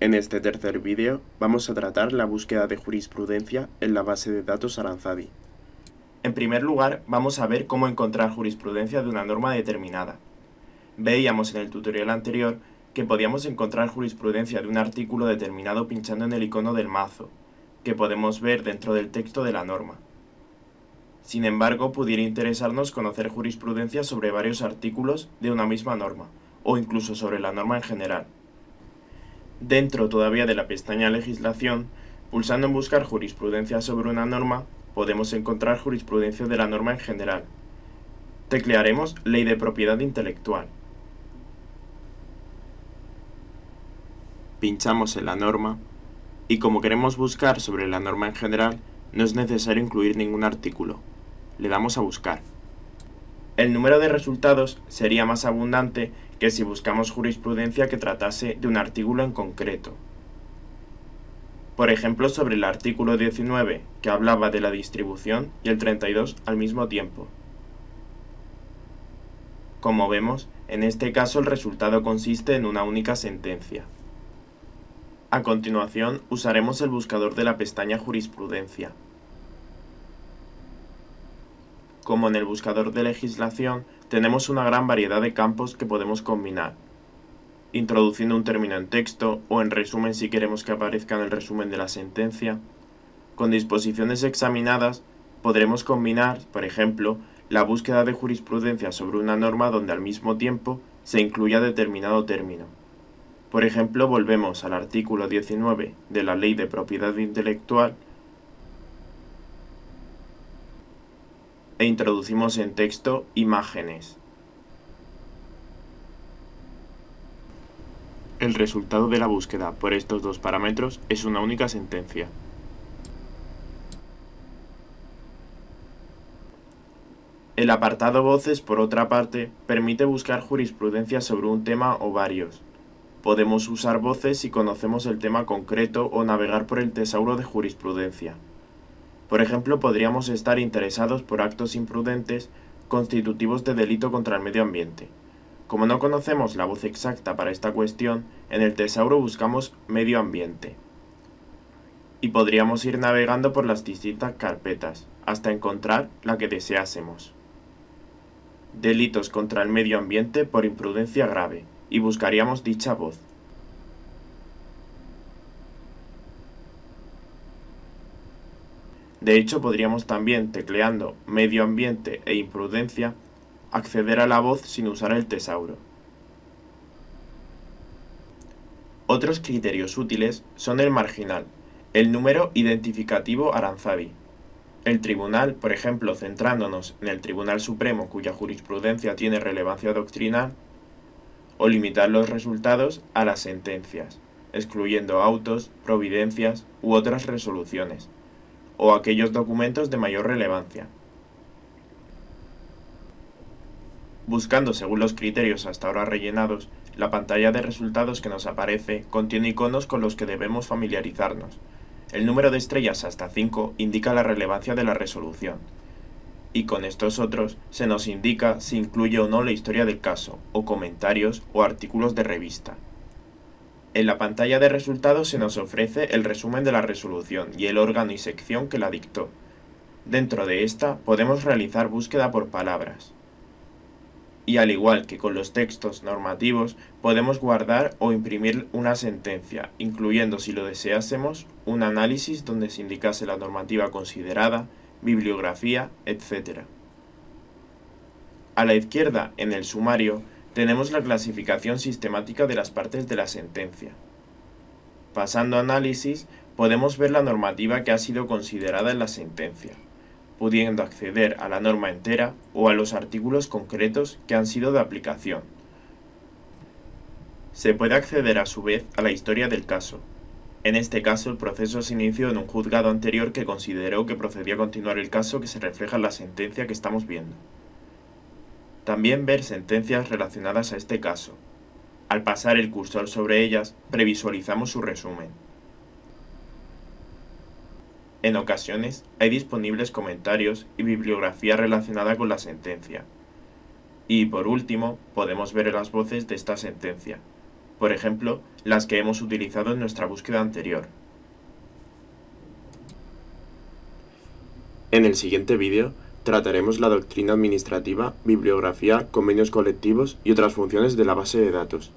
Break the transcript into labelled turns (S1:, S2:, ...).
S1: En este tercer vídeo vamos a tratar la búsqueda de jurisprudencia en la base de datos Aranzadi. En primer lugar, vamos a ver cómo encontrar jurisprudencia de una norma determinada. Veíamos en el tutorial anterior que podíamos encontrar jurisprudencia de un artículo determinado pinchando en el icono del mazo, que podemos ver dentro del texto de la norma. Sin embargo, pudiera interesarnos conocer jurisprudencia sobre varios artículos de una misma norma, o incluso sobre la norma en general. Dentro todavía de la pestaña Legislación, pulsando en Buscar jurisprudencia sobre una norma, podemos encontrar jurisprudencia de la norma en general. Teclearemos Ley de Propiedad Intelectual. Pinchamos en la norma y como queremos buscar sobre la norma en general, no es necesario incluir ningún artículo. Le damos a buscar. El número de resultados sería más abundante que si buscamos jurisprudencia que tratase de un artículo en concreto. Por ejemplo, sobre el artículo 19, que hablaba de la distribución, y el 32 al mismo tiempo. Como vemos, en este caso el resultado consiste en una única sentencia. A continuación, usaremos el buscador de la pestaña Jurisprudencia. Como en el buscador de legislación, tenemos una gran variedad de campos que podemos combinar, introduciendo un término en texto o en resumen si queremos que aparezca en el resumen de la sentencia. Con disposiciones examinadas, podremos combinar, por ejemplo, la búsqueda de jurisprudencia sobre una norma donde al mismo tiempo se incluya determinado término. Por ejemplo, volvemos al artículo 19 de la Ley de Propiedad Intelectual e introducimos en texto imágenes. El resultado de la búsqueda por estos dos parámetros es una única sentencia. El apartado Voces, por otra parte, permite buscar jurisprudencia sobre un tema o varios. Podemos usar voces si conocemos el tema concreto o navegar por el tesauro de jurisprudencia. Por ejemplo, podríamos estar interesados por actos imprudentes constitutivos de delito contra el medio ambiente. Como no conocemos la voz exacta para esta cuestión, en el tesauro buscamos medio ambiente. Y podríamos ir navegando por las distintas carpetas, hasta encontrar la que deseásemos. Delitos contra el medio ambiente por imprudencia grave y buscaríamos dicha voz. De hecho, podríamos también, tecleando medio ambiente e imprudencia, acceder a la voz sin usar el tesauro. Otros criterios útiles son el marginal, el número identificativo Aranzabi, el tribunal, por ejemplo, centrándonos en el Tribunal Supremo cuya jurisprudencia tiene relevancia doctrinal, o limitar los resultados a las sentencias, excluyendo autos, providencias u otras resoluciones, o aquellos documentos de mayor relevancia. Buscando según los criterios hasta ahora rellenados, la pantalla de resultados que nos aparece contiene iconos con los que debemos familiarizarnos. El número de estrellas hasta 5 indica la relevancia de la resolución, y con estos otros se nos indica si incluye o no la historia del caso, o comentarios o artículos de revista. En la pantalla de resultados se nos ofrece el resumen de la resolución y el órgano y sección que la dictó. Dentro de esta podemos realizar búsqueda por palabras. Y al igual que con los textos normativos, podemos guardar o imprimir una sentencia, incluyendo si lo deseásemos, un análisis donde se indicase la normativa considerada, bibliografía, etc. A la izquierda, en el sumario, tenemos la clasificación sistemática de las partes de la sentencia. Pasando a análisis, podemos ver la normativa que ha sido considerada en la sentencia, pudiendo acceder a la norma entera o a los artículos concretos que han sido de aplicación. Se puede acceder a su vez a la historia del caso, en este caso, el proceso se inició en un juzgado anterior que consideró que procedía a continuar el caso que se refleja en la sentencia que estamos viendo. También ver sentencias relacionadas a este caso. Al pasar el cursor sobre ellas, previsualizamos su resumen. En ocasiones, hay disponibles comentarios y bibliografía relacionada con la sentencia. Y por último, podemos ver las voces de esta sentencia, por ejemplo, las que hemos utilizado en nuestra búsqueda anterior. En el siguiente vídeo trataremos la doctrina administrativa, bibliografía, convenios colectivos y otras funciones de la base de datos.